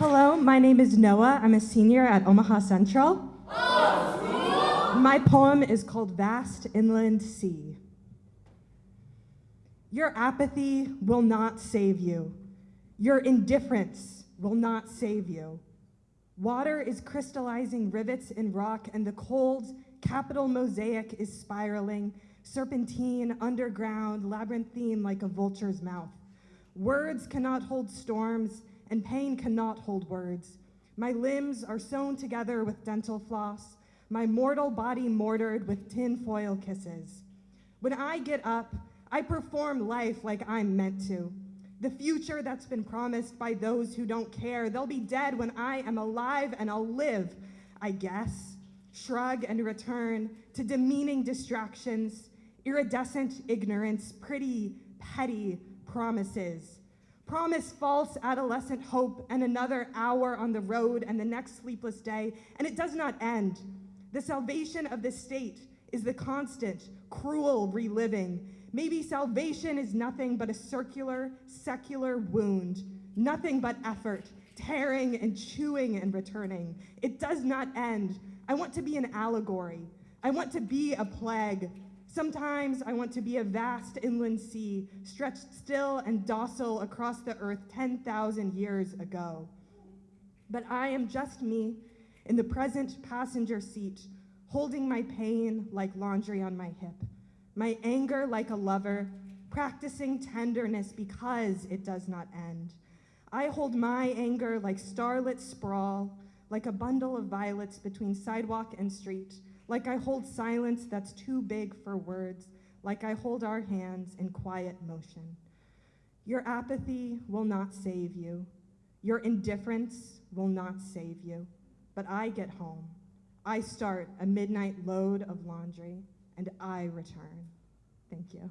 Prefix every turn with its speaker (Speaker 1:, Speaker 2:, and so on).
Speaker 1: Hello, my name is Noah. I'm a senior at Omaha Central. My poem is called Vast Inland Sea. Your apathy will not save you. Your indifference will not save you. Water is crystallizing rivets in rock, and the cold capital mosaic is spiraling, serpentine, underground, labyrinthine like a vulture's mouth. Words cannot hold storms, and pain cannot hold words. My limbs are sewn together with dental floss, my mortal body mortared with tinfoil kisses. When I get up, I perform life like I'm meant to. The future that's been promised by those who don't care. They'll be dead when I am alive and I'll live, I guess. Shrug and return to demeaning distractions, iridescent ignorance, pretty, petty promises. Promise false adolescent hope and another hour on the road and the next sleepless day, and it does not end. The salvation of the state is the constant, cruel reliving. Maybe salvation is nothing but a circular, secular wound, nothing but effort, tearing and chewing and returning. It does not end. I want to be an allegory. I want to be a plague. Sometimes I want to be a vast inland sea, stretched still and docile across the earth 10,000 years ago. But I am just me in the present passenger seat, holding my pain like laundry on my hip, my anger like a lover, practicing tenderness because it does not end. I hold my anger like starlit sprawl, like a bundle of violets between sidewalk and street, like I hold silence that's too big for words, like I hold our hands in quiet motion. Your apathy will not save you. Your indifference will not save you. But I get home. I start a midnight load of laundry, and I return. Thank you.